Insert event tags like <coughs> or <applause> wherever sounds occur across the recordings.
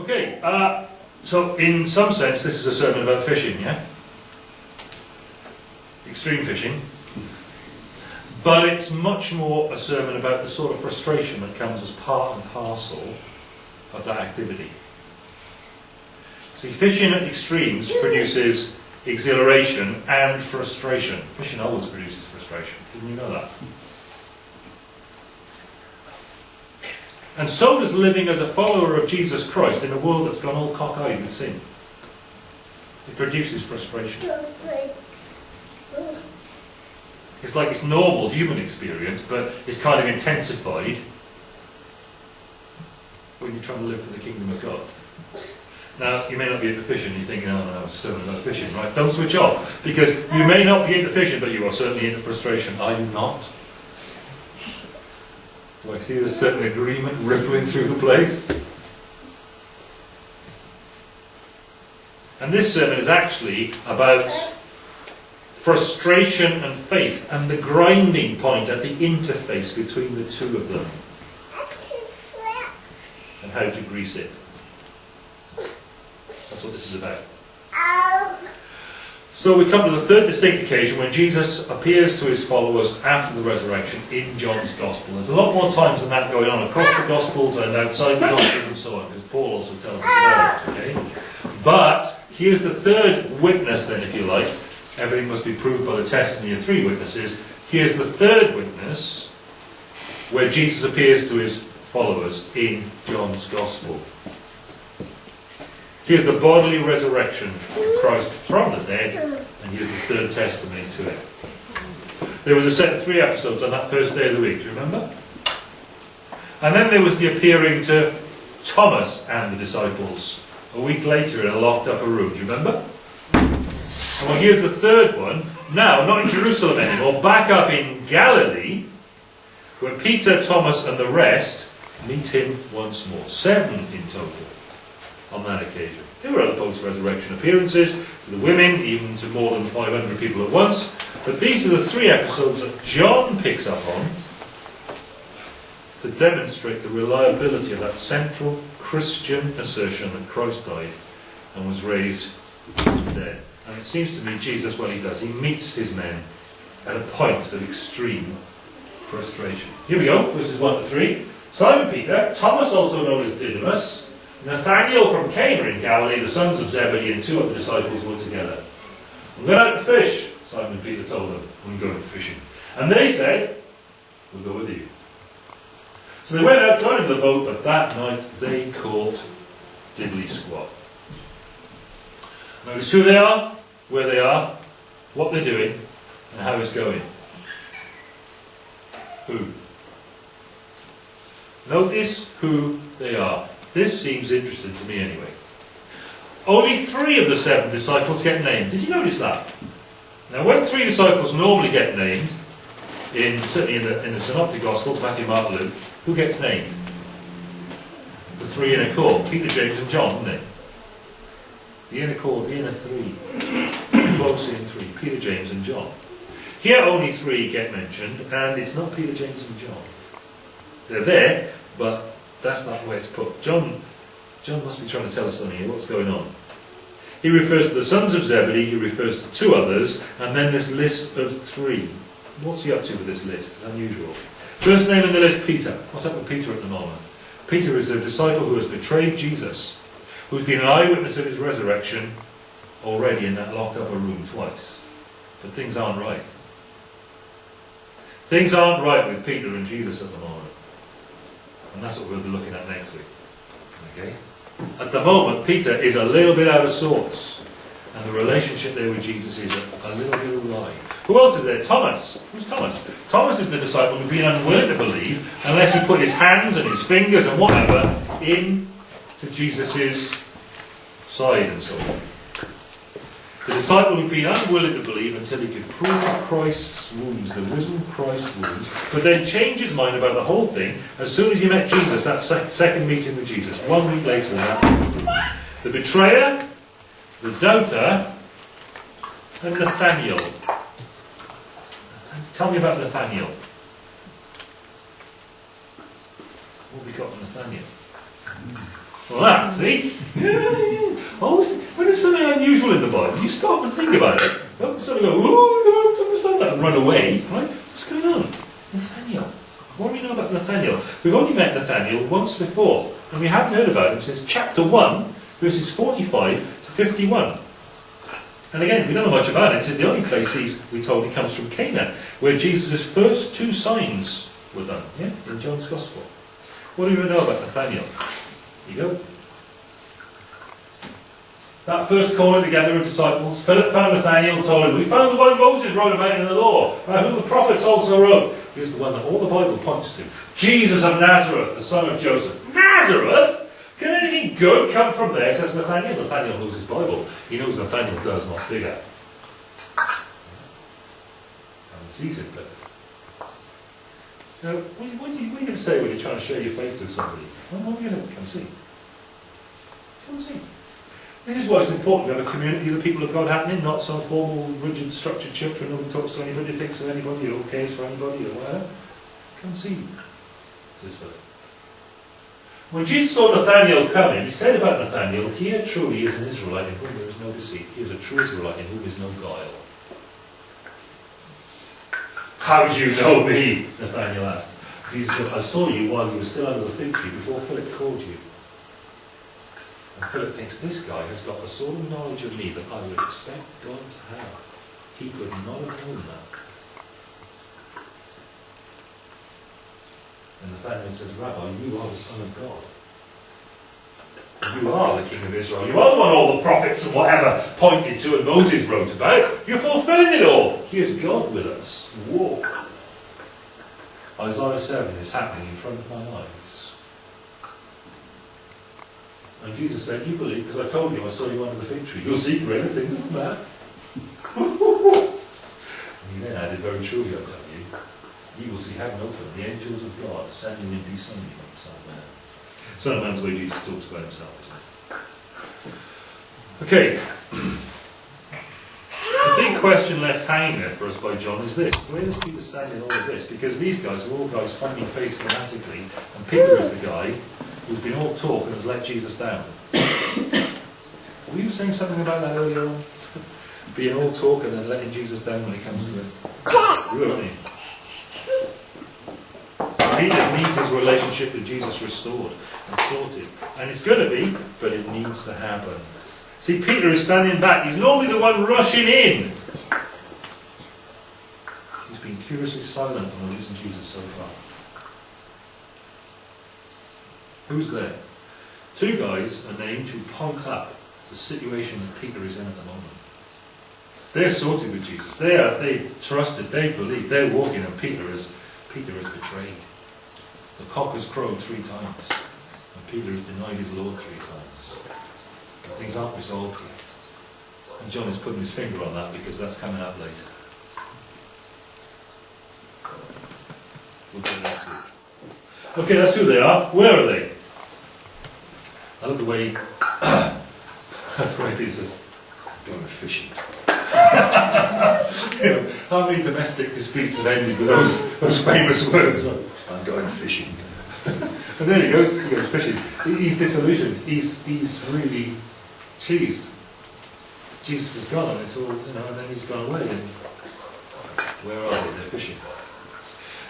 Okay, uh, so in some sense this is a sermon about fishing, yeah? Extreme fishing. But it's much more a sermon about the sort of frustration that comes as part and parcel of that activity. See, fishing at extremes produces exhilaration and frustration. Fishing always produces frustration. Didn't you know that? And so does living as a follower of Jesus Christ in a world that's gone all cockeyed with sin. It produces frustration. It's like it's normal human experience, but it's kind of intensified when you're trying to live for the kingdom of God. Now, you may not be into fishing, you're thinking, oh no, it's certainly not fishing, right? Don't switch off, because you may not be into fishing, but you are certainly in into frustration. Are you not? Do I hear a certain agreement rippling through the place? And this sermon is actually about frustration and faith and the grinding point at the interface between the two of them and how to grease it. That's what this is about. So we come to the third distinct occasion when Jesus appears to his followers after the resurrection in John's Gospel. There's a lot more times than that going on across the Gospels and outside the Gospels and so on, because Paul also tells us about it. Okay? But here's the third witness then, if you like. Everything must be proved by the testimony of three witnesses. Here's the third witness where Jesus appears to his followers in John's Gospel. Here's the bodily resurrection of Christ from the dead, and he here's the third testimony to it. There was a set of three episodes on that first day of the week, do you remember? And then there was the appearing to Thomas and the disciples a week later in a locked up room, do you remember? Well, here's the third one, now not in Jerusalem anymore, back up in Galilee, where Peter, Thomas, and the rest meet him once more. Seven in total on that occasion. There were other post-resurrection appearances to the women, even to more than 500 people at once. But these are the three episodes that John picks up on to demonstrate the reliability of that central Christian assertion that Christ died and was raised from the dead. And it seems to me Jesus, what he does, he meets his men at a point of extreme frustration. Here we go, verses 1 to 3. Simon Peter, Thomas also known as Didymus, Nathanael from Cana in Galilee, the sons of Zebedee, and two other disciples were together. I'm going out to fish, Simon Peter told them. I'm going fishing. And they said, We'll go with you. So they went out, got into the boat, but that night they caught diddly squat. Notice who they are, where they are, what they're doing, and how it's going. Who? Notice who they are. This seems interesting to me anyway. Only three of the seven disciples get named. Did you notice that? Now, when three disciples normally get named, in certainly in the, in the Synoptic Gospels, Matthew, Mark, Luke, who gets named? The three inner core, Peter, James, and John, isn't it? The inner core, the inner three, close in three, Peter, James, and John. Here, only three get mentioned, and it's not Peter, James, and John. They're there, but that's not where it's put. John, John must be trying to tell us something here. What's going on? He refers to the sons of Zebedee, he refers to two others, and then this list of three. What's he up to with this list? It's unusual. First name in the list, Peter. What's up with Peter at the moment? Peter is a disciple who has betrayed Jesus, who's been an eyewitness of his resurrection already in that locked up room twice. But things aren't right. Things aren't right with Peter and Jesus at the moment. And that's what we'll be looking at next week. Okay? At the moment, Peter is a little bit out of sorts. And the relationship there with Jesus is a, little bit awry. Who else is there? Thomas. Who's Thomas? Thomas is the disciple who's been unwilling to believe unless he put his hands and his fingers and whatever in to Jesus' side and so on. The disciple who'd been unwilling to believe until he could prove Christ's wounds, the risen Christ's wounds, but then change his mind about the whole thing as soon as he met Jesus, that sec- second meeting with Jesus, one week later that. The betrayer, the doubter, and Nathaniel. Tell me about Nathaniel. What have we got on Nathaniel? Well, that, see? Yeah, yeah. Always, when there's something unusual in the Bible, you stop and think about it. Don't of go, oh, I don't understand that, and run away, right? What's going on? Nathaniel. What do we know about Nathaniel? We've only met Nathaniel once before, and we haven't heard about him since chapter 1, verses 45 to 51. And again, we don't know much about it. It's the only place he's, we told he comes from Cana, where Jesus' first two signs were done, yeah, in John's Gospel. What do we know about Nathaniel? You go. That first calling together of disciples, Philip found Nathaniel and told him, We found the one Moses wrote about in the law, about whom the prophets also wrote. Here's the one that all the Bible points to Jesus of Nazareth, the son of Joseph. Nazareth? Can anything good come from there? Says Nathaniel. Nathaniel knows his Bible. He knows Nathaniel does not figure. And sees it, but. Now, what, what, you, what are you going to say when you're trying to share your faith with somebody? Well, are going to come see? See. This is why it's important to have a community of the people of God happening, not some formal, rigid, structured church where nobody talks to anybody, thinks of anybody, or cares for anybody, or whatever. Come see this fellow. When Jesus saw Nathanael coming, he said about Nathanael, Here truly is an Israelite in whom there is no deceit. He is a true Israelite in whom is no guile. How do you know me? Nathanael asked. Jesus said, I saw you while you were still under the fig tree before Philip called you. Philip thinks this guy has got the sort of knowledge of me that I would expect God to have. He could not have known that. And Nathanael says, Rabbi, you are the Son of God. You are the King of Israel. You are the one all the prophets and whatever pointed to and Moses wrote about. You're fulfilling it all. Here's God with us. Walk. Isaiah 7 is happening in front of my eyes. And Jesus said, You believe because I told you I saw you under the fig tree. You'll see greater things than that. <laughs> and he then added, Very truly, I tell you, you will see heaven open, the angels of God ascending and descending on the Son of Man. Son of Man's way Jesus talks about himself, isn't it? Okay. <clears throat> The big question left hanging there for us by John is this. Where does Peter stand in all of this? Because these guys are all guys finding faith fanatically, and Peter is the guy who's been all talk and has let Jesus down. <coughs> Were you saying something about that earlier on? <laughs> Being all talk and then letting Jesus down when it comes to it? You were funny. Peter needs his relationship with Jesus restored and sorted. And it's going to be, but it needs to happen. See, Peter is standing back. He's normally the one rushing in. He's been curiously silent on the risen Jesus so far. Who's there? Two guys are named who punk up the situation that Peter is in at the moment. They're sorted with Jesus. They are they trusted, they believe, they're walking, and Peter is Peter is betrayed. The cock has crowed three times, and Peter has denied his Lord three times. And things aren't resolved yet. And John is putting his finger on that because that's coming up later. Okay, that's who they are. Where are they? I love the way, <coughs> that's the way Peter says, I'm going fishing. you know, how many domestic disputes have ended with those, those famous words? I'm going fishing. and there he goes, he goes fishing. He's disillusioned. He's, he's really cheesed. Jesus is gone, it's all, you know, and then he's gone away. And where are they? They're fishing.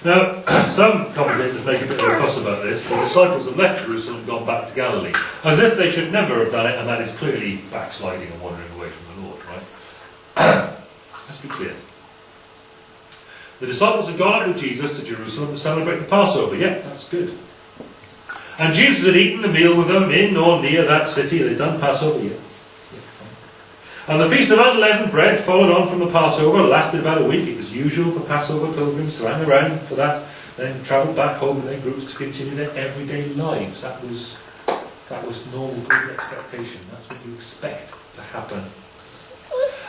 Now, <clears throat> some commentators make a bit of a fuss about this. The disciples have left Jerusalem and gone back to Galilee, as if they should never have done it, and that is clearly backsliding and wandering away from the Lord, right? <clears throat> Let's be clear. The disciples had gone up with Jesus to Jerusalem to celebrate the Passover. Yeah, that's good. And Jesus had eaten the meal with them in or near that city. They'd done Passover. Yeah. And the Feast of Unleavened Bread followed on from the Passover, lasted about a week. It was usual for Passover pilgrims to hang around for that, then travel back home in their groups to continue their everyday lives. That was that was normal good expectation. That's what you expect to happen.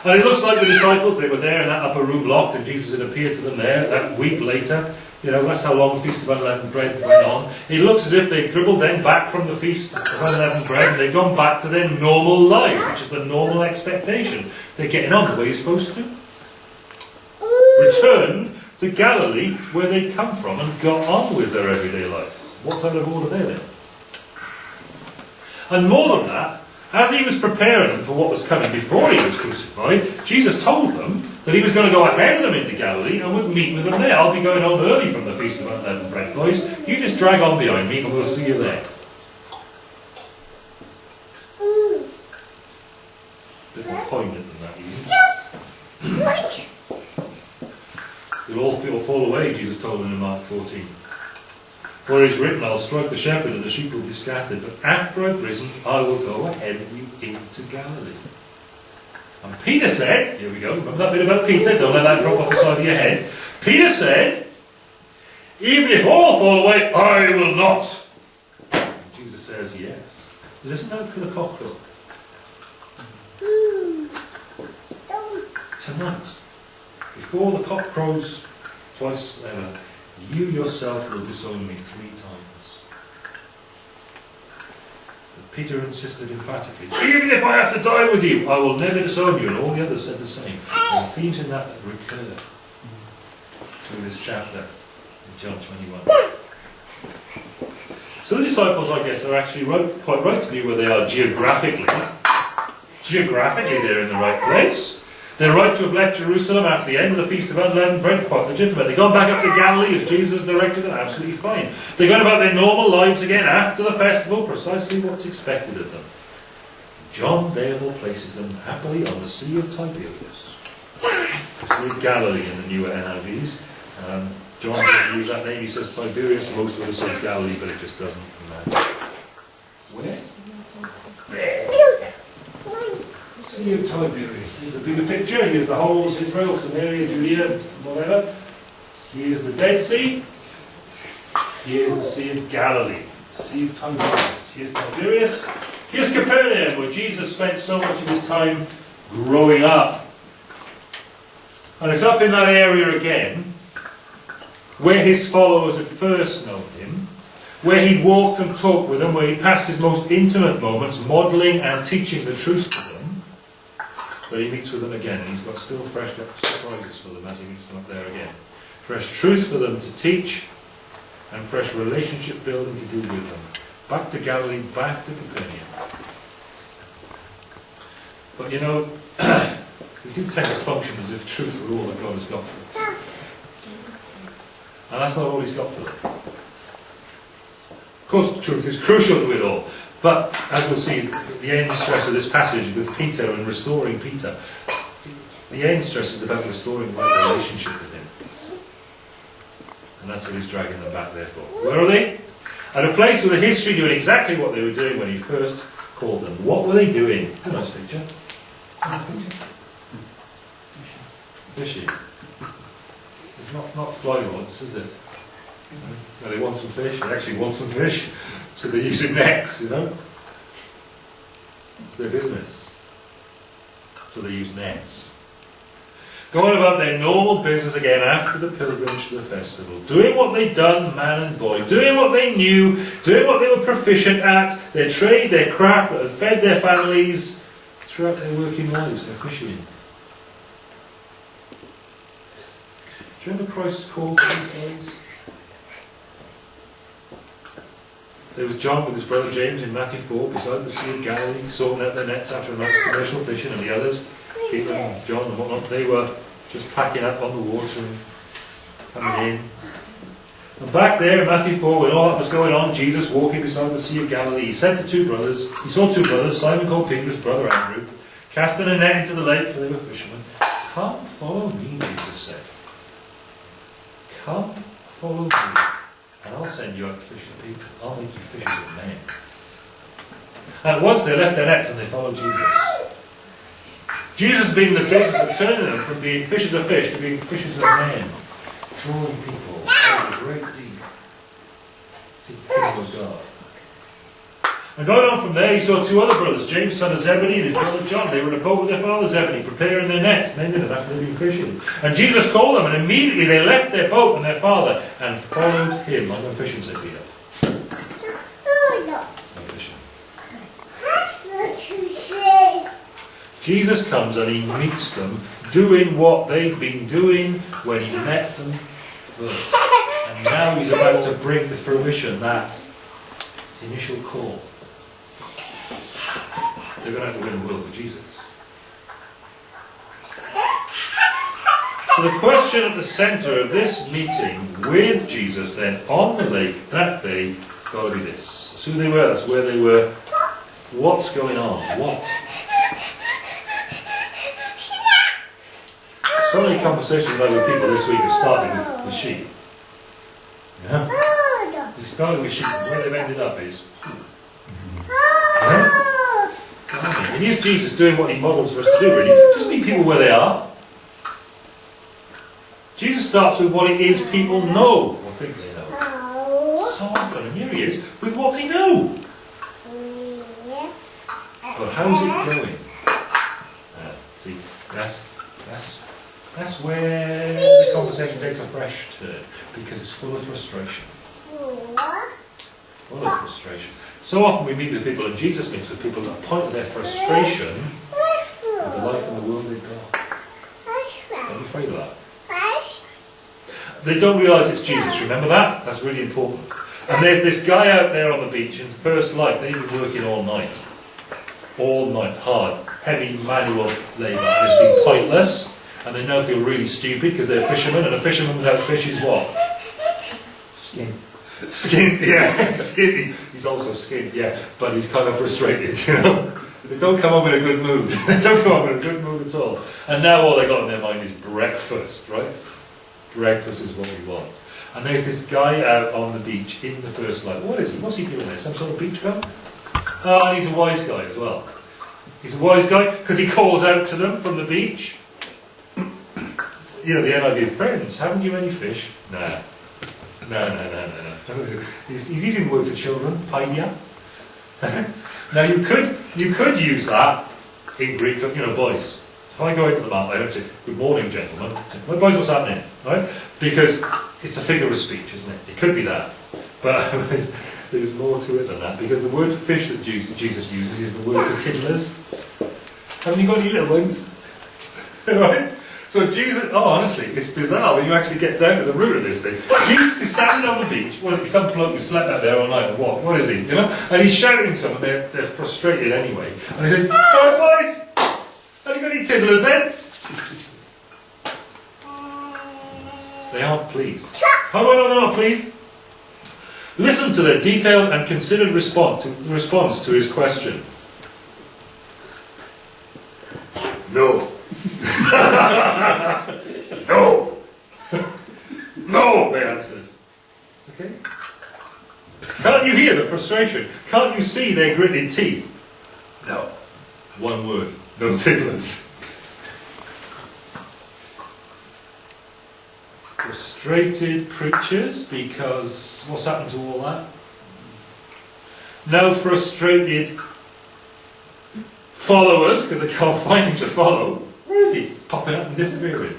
And it looks like the disciples, they were there in that upper room locked, and Jesus had appeared to them there that week later. You know, that's how long the Feast of Unleavened Bread went on. It looks as if they dribbled then back from the Feast of Unleavened Bread, and they've gone back to their normal life, which is the normal expectation. They're getting on the way you're supposed to. Returned to Galilee, where they'd come from, and got on with their everyday life. What's out of order there then? And more than that, as he was preparing them for what was coming before he was crucified, Jesus told them that he was going to go ahead of them into Galilee and would meet with them there. I'll be going home early from the Feast of Unleavened Bread, boys. You just drag on behind me and we'll see you there. Bit more poignant than that, even. You'll all feel, fall away, Jesus told them in Mark 14. For it is written, I'll strike the shepherd and the sheep will be scattered, but after I've risen, I will go ahead of you into Galilee. And Peter said, here we go, remember that bit about Peter? Don't let that drop off the side of your head. Peter said, even if all fall away, I will not. And Jesus says, yes. Listen out for the cockcrow. Tonight, before the cock crows twice ever, you yourself will disown me three times. Peter insisted emphatically, even if I have to die with you, I will never disown you. And all the others said the same. There are themes in that that recur through this chapter in John 21. So the disciples, I guess, are actually quite right to be where they are geographically. Geographically, they're in the right place. They're right to have left Jerusalem after the end of the Feast of Unleavened Bread, quite legitimate. They've gone back up to Galilee as Jesus directed them, absolutely fine. They've gone about their normal lives again after the festival, precisely what's expected of them. John therefore places them happily on the Sea of Tiberias. The Galilee in the newer NIVs. Um, John doesn't use that name, he says Tiberias, most of us say Galilee, but it just doesn't matter. Where? There. Sea of Tiberias. Here's the bigger picture. Here's the whole of Israel, Samaria, Judea, whatever. Here's the Dead Sea. Here's the Sea of Galilee. Sea of Tiberias. Here's Tiberias. Here's Capernaum, where Jesus spent so much of his time growing up. And it's up in that area again, where his followers had first known him, where he'd walked and talked with them, where he'd passed his most intimate moments modelling and teaching the truth to them, that he meets with them again. He's got still fresh surprises for them as he meets them up there again. Fresh truth for them to teach, and fresh relationship building to do with them. Back to Galilee, back to Capernaum. But you know, <clears throat> we do tend to function as if truth were all that God has got for us. And that's not all he's got for them. Of course, truth is crucial to it all. But, as we'll see, the end stress of this passage with Peter and restoring Peter, the end stress is about restoring my relationship with him. And that's what he's dragging them back there for. Where are they? At a place with a history doing exactly what they were doing when he first called them. What were they doing? A nice picture. Fishing. It's not, not fly rods, is it? No, they want some fish. They actually want some fish. So they're using nets, you know? It's their business. So they use nets. Going about their normal business again after the pilgrimage to the festival. Doing what they'd done, man and boy. Doing what they knew. Doing what they were proficient at. Their trade, their craft that had fed their families throughout their working lives. They're fishing. Do you remember Christ's call to these guys? There was John with his brother James in Matthew 4 beside the Sea of Galilee, sorting out their nets after a night's commercial fishing, and the others, Peter and John and whatnot, they were just packing up on the water and coming in. And back there in Matthew 4, when all that was going on, Jesus walking beside the Sea of Galilee, he said to two brothers, he saw two brothers, Simon called Peter, his brother Andrew, casting a net into the lake, for they were fishermen. Come, follow me, Jesus said. Come, follow me, and I'll send you for people. I'll make you fishers of men. And once they left their nets and they followed Jesus. Jesus has been in the business of turning them from being fishers of fish to being fishers of men, drawing people out of the great deep in the kingdom of God. And going on from there, he saw two other brothers, James, son of Zebedee, and his brother John. They were in a boat with their father Zebedee, preparing their nets, mending them after they'd been fishing. And Jesus called them, and immediately they left their boat and their father and followed him. I'm going fishing, said Peter. Jesus comes and he meets them doing what they'd been doing when he met them first. And now he's about to bring to fruition that initial call. They're going to have to win the world for Jesus. So the question at the centre of this meeting with Jesus then on the lake that day got to be this. That's who they were, that's where they were. What's going on? What? So many conversations I've with people this week have started with, with sheep. Yeah? They started with sheep, and where they've ended up is. Hmm. And here's Jesus doing what he models for us to do, really. Just meet people where they are. Jesus starts with what it is people know, or think they know. So often, and here he is, with what they know. But how's it going? Uh, see, that's, that's, that's where the conversation takes a fresh turn, because it's full of frustration. Full of frustration. So often we meet with people, and Jesus meets with people at the point of their frustration with the life and the world they've got. I'm afraid of that. They don't realise it's Jesus, remember that? That's really important. And there's this guy out there on the beach in first light, they've been working all night. All night, hard, heavy manual labour. It's been pointless, and they now feel really stupid because they're fishermen, and a fisherman without fish is what? Skin. Skinned, <laughs> yeah. He's, he's also skinned, yeah, but he's kind of frustrated, <laughs> you know. They don't come up in a good mood. <laughs> they don't come up in a good mood at all. And now all they got in their mind is breakfast, right? Breakfast is what we want. And there's this guy out on the beach in the first light. What is he? What's he doing there? Some sort of beach bum? Oh, and he's a wise guy as well. He's a wise guy because he calls out to them from the beach. You know, the NIV, friends, haven't you any fish? Nah. No, no, no, he's using the word for children, paidia. <laughs> now you could you could use that in Greek, you know, boys. If I go into the mount, I don't say, good morning, gentlemen. My boys, what's happening? Right? Because it's a figure of speech, isn't it? It could be that. But <laughs> there's, there's more to it than that. Because the word for fish that Jesus uses is the word for tiddlers. Haven't you got any little ones? <laughs> right? So Jesus, oh honestly, it's bizarre when you actually get down to the root of this thing. Jesus is standing on the beach, it, some bloke who slept out there all night what? What is he? You know? And he's shouting to them and they're, they're frustrated anyway. And he said, Alright boys, have you got any tiddlers then? They aren't pleased. How do I know they're not pleased? Listen to their detailed and considered response to, response to his question. No. <laughs> no. no, they answered. Okay? Can't you hear the frustration? Can't you see their gritted teeth? No. One word. No ticklers. Frustrated preachers because what's happened to all that? No frustrated followers because they can't <laughs> find him to follow. Where is he? Popping up and disappearing.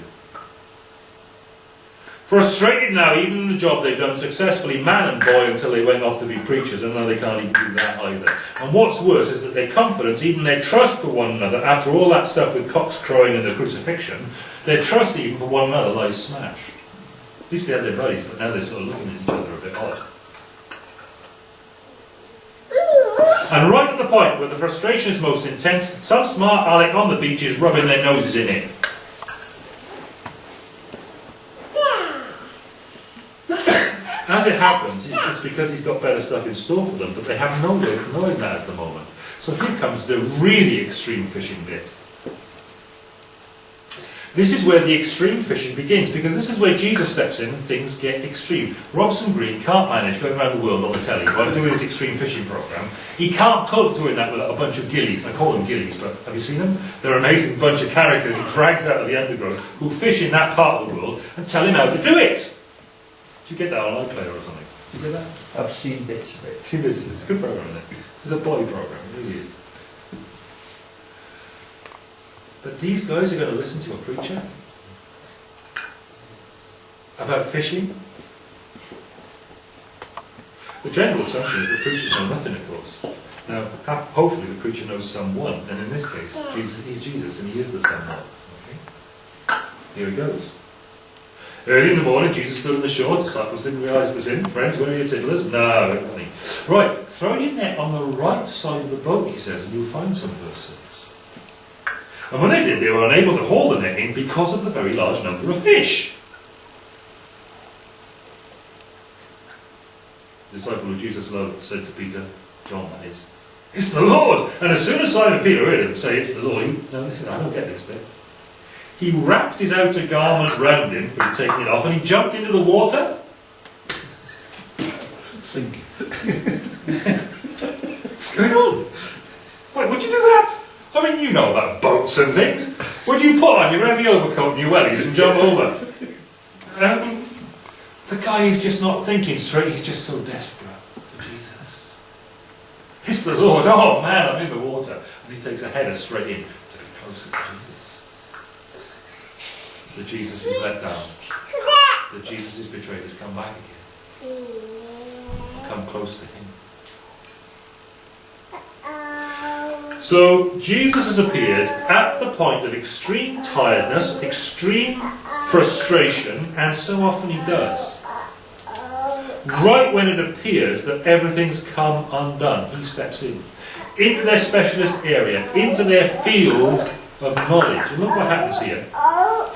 Frustrated now, even in the job they've done successfully, man and boy, until they went off to be preachers, and now they can't even do that either. And what's worse is that their confidence, even their trust for one another, after all that stuff with cocks crowing and the crucifixion, their trust even for one another lies smashed. At least they had their buddies, but now they're sort of looking at each other a bit odd. And right at the point where the frustration is most intense, some smart aleck on the beach is rubbing their noses in it. As it happens, it's because he's got better stuff in store for them, but they have no way of knowing that at the moment. So here comes the really extreme fishing bit. This is where the extreme fishing begins, because this is where Jesus steps in and things get extreme. Robson Green can't manage going around the world on the telly while doing his extreme fishing program. He can't cope doing that with a bunch of gillies. I call them gillies, but have you seen them? They're an amazing bunch of characters he drags out of the undergrowth who fish in that part of the world and tell him how to do it. Did you get that on iPlayer or something? Did you get that? I've seen bits of it. See this, it's a good program, isn't it? It's a boy program, it really is. But these guys are going to listen to a preacher about fishing. The general assumption is that preachers know nothing, of course. Now, hopefully the preacher knows someone, and in this case, ah. Jesus, he's Jesus, and he is the someone. Okay? Here he goes. Early in the morning, Jesus stood on the shore. Disciples didn't realise it was him. Friends, where are your tiddlers? No. Right, throw your net on the right side of the boat, he says, and you'll find some verse 6. And when they did, they were unable to haul the net in because of the very large number of fish. The disciple who Jesus loved said to Peter, John that is, It's the Lord! And as soon as Simon Peter heard him say, It's the Lord, he, no, listen, I don't get this bit. He wrapped his outer garment round him, for he'd it off, and he jumped into the water. Sink. <laughs> What's going on? Wait, would you do that? I mean, you know about boats and things. Would you put on your heavy overcoat and your wellies and jump over? Um, the guy is just not thinking straight, he's just so desperate for Jesus. It's the Lord. Oh man, I'm in the water. And he takes a header straight in to be closer to Jesus. The Jesus who's let down. The Jesus who's betrayed has come back again. Come close to him. So Jesus has appeared at the point of extreme tiredness, extreme frustration, and so often he does. Right when it appears that everything's come undone, he steps in. Into their specialist area, into their field of knowledge. And look what happens here.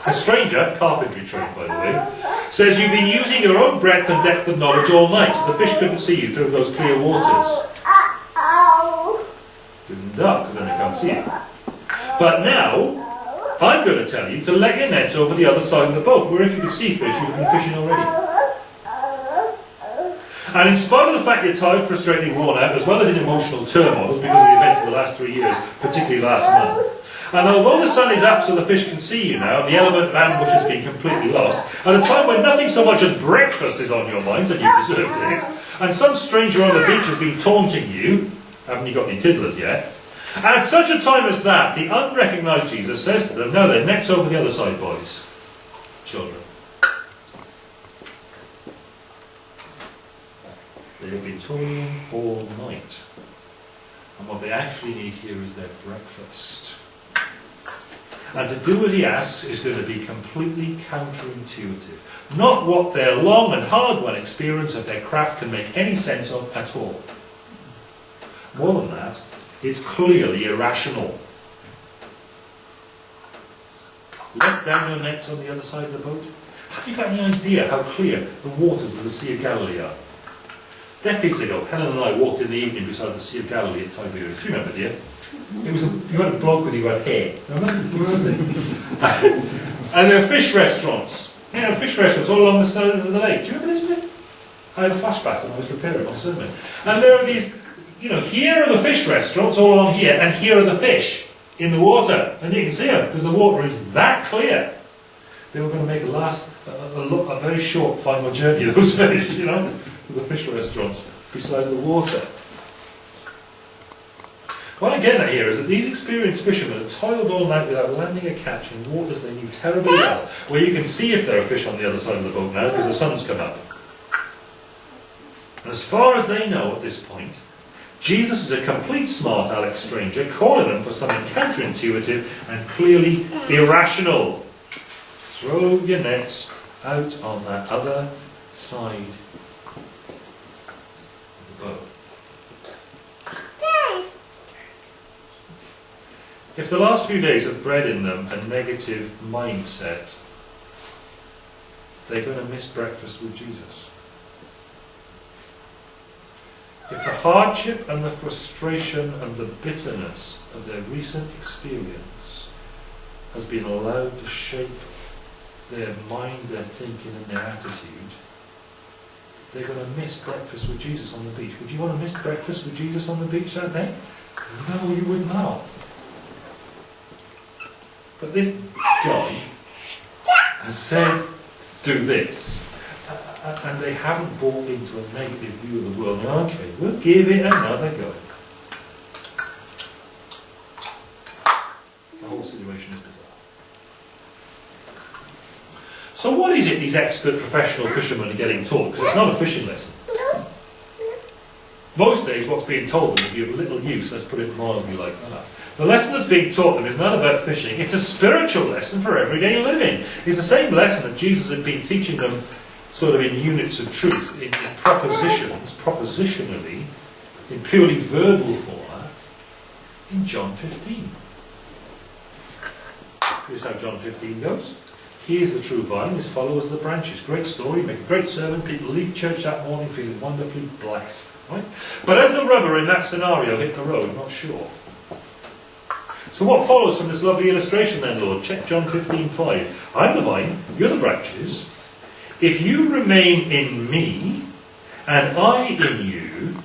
A stranger, carpentry trained by the way, says you've been using your own breadth and depth of knowledge all night. The fish couldn't see you through those clear waters. Duck, because then they can't see you. But now, I'm going to tell you to let your nets over the other side of the boat, where if you could see fish, you'd have been fishing already. And in spite of the fact you're tired, frustrated, worn out, as well as in emotional turmoils because of the events of the last three years, particularly last month, and although the sun is up so the fish can see you now, the element of ambush has been completely lost, at a time when nothing so much as breakfast is on your minds, and you deserved it, and some stranger on the beach has been taunting you, haven't you got any tiddlers yet? At such a time as that, the unrecognised Jesus says to them, No, their net's over the other side, boys. Children. They have been toiling all night. And what they actually need here is their breakfast. And to do as he asks is going to be completely counterintuitive. Not what their long and hard won experience of their craft can make any sense of at all. More than that, it's clearly irrational. Let down your nets on the other side of the boat. Have you got any idea how clear the waters of the Sea of Galilee are? Decades ago, Helen and I walked in the evening beside the Sea of Galilee at Tiberias. Do you remember, dear? It was a, you had a bloke with you who had hair. Remember? Remember <laughs> and there were fish restaurants. You know, fish restaurants all along the side of the lake. Do you remember this bit? I had a flashback when I was preparing my sermon. And there are these, you know, here are the fish restaurants all along here, and here are the fish in the water. And you can see them because the water is that clear. They were going to make a last, a, a, a, very short final journey, <laughs> those fish, you know, to the fish restaurants beside the water. What I get at here is that these experienced fishermen have toiled all night without landing a catch in waters they knew terribly well, where you can see if there are fish on the other side of the boat now because the sun's come up. And as far as they know at this point, Jesus is a complete smart Alex stranger calling them for something counterintuitive and clearly irrational. Throw your nets out on that other side of the boat. If the last few days have bred in them a negative mindset, they're going to miss breakfast with Jesus. If the hardship and the frustration and the bitterness of their recent experience has been allowed to shape their mind, their thinking, and their attitude, they're going to miss breakfast with Jesus on the beach. Would you want to miss breakfast with Jesus on the beach that day? No, you would not. But this guy has said, do this. And they haven't bought into a negative view of the world. Okay, we'll give it another go. The whole situation is bizarre. So what is it these expert professional fishermen are getting taught? Because it's not a fishing lesson. Most days what's being told them will be of little use, let's put it mildly like that. The lesson that's being taught them is not about fishing, it's a spiritual lesson for everyday living. It's the same lesson that Jesus had been teaching them sort of in units of truth, in, in propositions, propositionally, in purely verbal format, in John 15. Here's how John 15 goes. He is the true vine, his followers are the branches. Great story, make a great sermon. People leave church that morning feeling wonderfully blessed. Right? But as the rubber in that scenario hit the road, not sure. So what follows from this lovely illustration then, Lord? Check John 15:5. I'm the vine, you're the branches. If you remain in me, and I in you,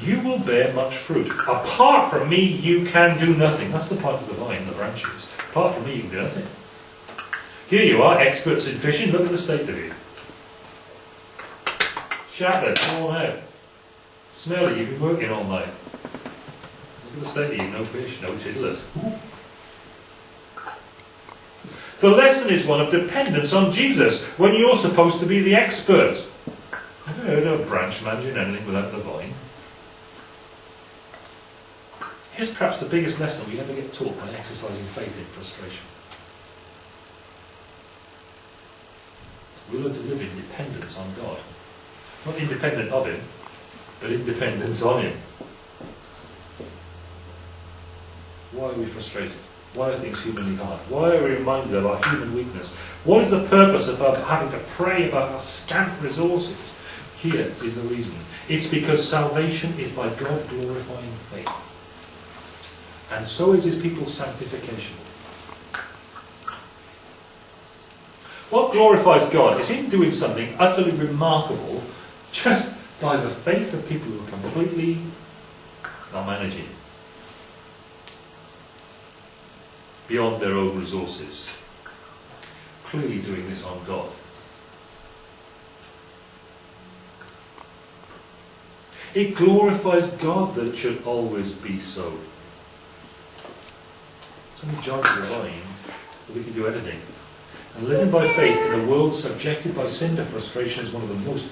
you will bear much fruit. Apart from me, you can do nothing. That's the point of the vine, the branches. Apart from me, you can do nothing. Here you are, experts in fishing. Look at the state of you. Shattered, worn out. Smelly, you've been working all night. Look at the state of you, no fish, no tiddlers. The lesson is one of dependence on Jesus, when you're supposed to be the expert. I've never heard of a branch managing anything without the vine. Here's perhaps the biggest lesson we ever get taught by exercising faith in frustration. We learn to live in dependence on God. Not independent of Him, but independence on Him. Why are we frustrated? Why are things humanly hard? Why are we reminded of our human weakness? What is the purpose of having to pray about our scant resources? Here is the reason. It's because salvation is by God glorifying faith. And so is his people's sanctification. What glorifies God is him doing something utterly remarkable just by the faith of people who are completely not managing beyond their own resources. Clearly doing this on God. It glorifies God that it should always be so. It's only John Divine that we can do anything. And living by faith in a world subjected by sin to frustration is one of the most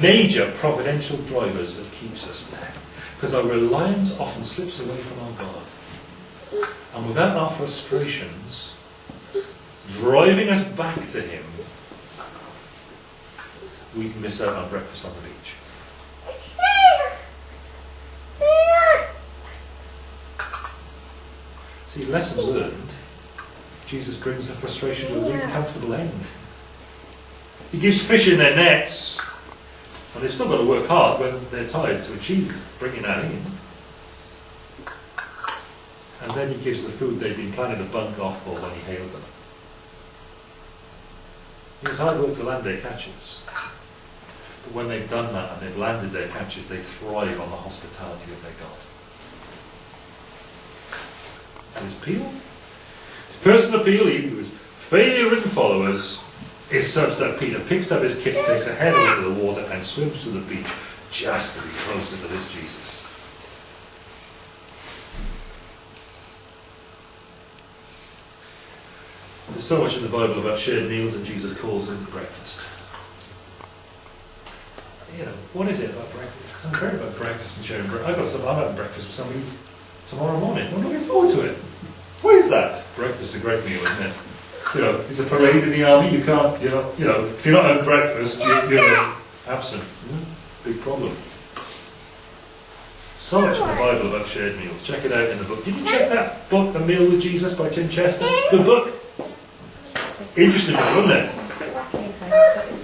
major providential drivers that keeps us there. Because our reliance often slips away from our God. And without our frustrations driving us back to Him, we can miss out on breakfast on the beach. See, lesson learned, Jesus brings the frustration to a really comfortable end. He gives fish in their nets, and they've still got to work hard when they're tired to achieve bringing that in. And then he gives the food they've been planning to bunk off for when he hailed them. It was hard work to land their catches. But when they've done that and they've landed their catches, they thrive on the hospitality of their God. And his appeal? His personal appeal, even to his failure-ridden followers, is such that Peter picks up his kit, takes a head into the water, and swims to the beach just to be closer to this Jesus. There's so much in the Bible about shared meals, and Jesus calls them breakfast. You know, what is it about breakfast? Because I'm very about breakfast and sharing breakfast. I've got some, I'm having breakfast with somebody tomorrow morning. I'm looking forward to it. What is that? Breakfast is a great meal, isn't it? You know, it's a parade in the army. You can't, you know, you know, if you're not having breakfast, you're, you're absent. You know? Big problem. So much in the Bible about shared meals. Check it out in the book. Did you check that book, A Meal with Jesus by Tim Chester? Good book. Interesting book, wasn't it? A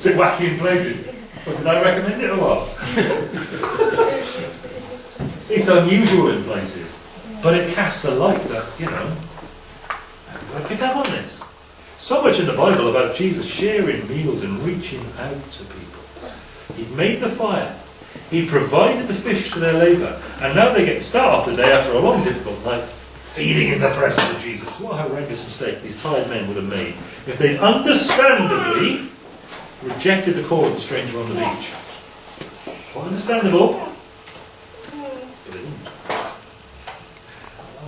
Bit wacky in places. But did I recommend it or what? <laughs> it's unusual in places, but it casts a light that, you know, I pick up on this. So much in the Bible about Jesus sharing meals and reaching out to people. He'd made the fire. He provided the fish to their labour. And now they get to start off the day after a long, difficult night, feeding in the presence of Jesus. What a horrendous mistake these tired men would have made if they'd understandably rejected the call of the stranger on the beach. Well, understandable. But they didn't.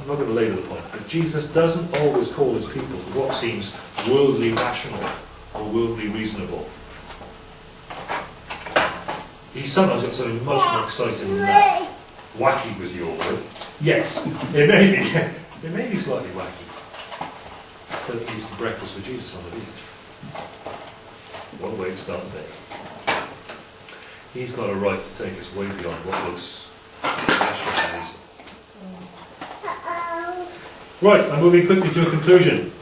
I'm not going to labour the point, but Jesus doesn't always call his people to what seems worldly rational or worldly reasonable. he sometimes got something much more exciting than that. Wacky was your word. Yes, it may be. It may be slightly wacky. But it leads to breakfast with Jesus on the beach. What a way to start the day. He's got a right to take us way beyond what looks rational. Right, I'm moving quickly to a conclusion.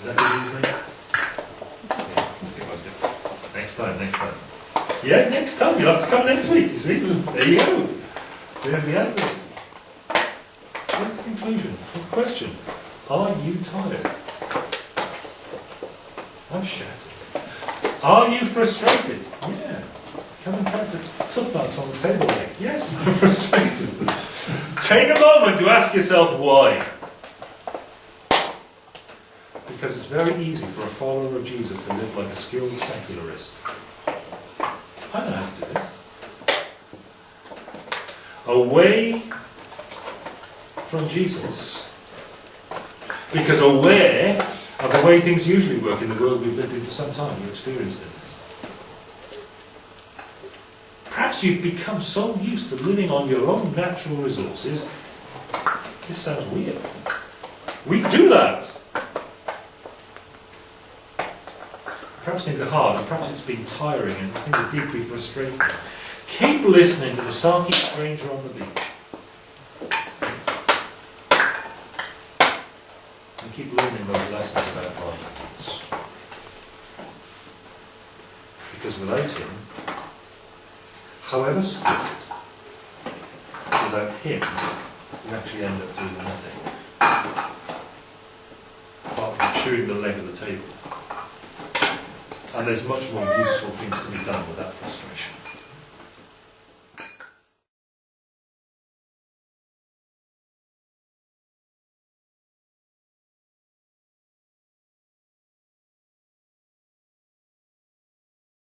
Is that good mate? Yeah, let's see what next. Next time, next time. Yeah, next time. You'll have to come next week, you see. There you go. There's the advert. What's the conclusion? The question. Are you tired? I'm shattered. Are you frustrated? Yeah. Come and cut the tooth marks on the table, mate. Yes, <laughs> I'm frustrated. Take a moment to ask yourself why. Because it's very easy for a follower of Jesus to live like a skilled secularist. I know how to do this. Away from Jesus, because aware of the way things usually work in the world we've lived in for some time, we're experienced this. Perhaps you've become so used to living on your own natural resources, this sounds weird. We do that. Perhaps things are hard, and perhaps it's been tiring, and things are deeply frustrating. Keep listening to the sulky stranger on the beach. And keep learning those lessons about violence. Because without him, however skilled, without him, you actually end up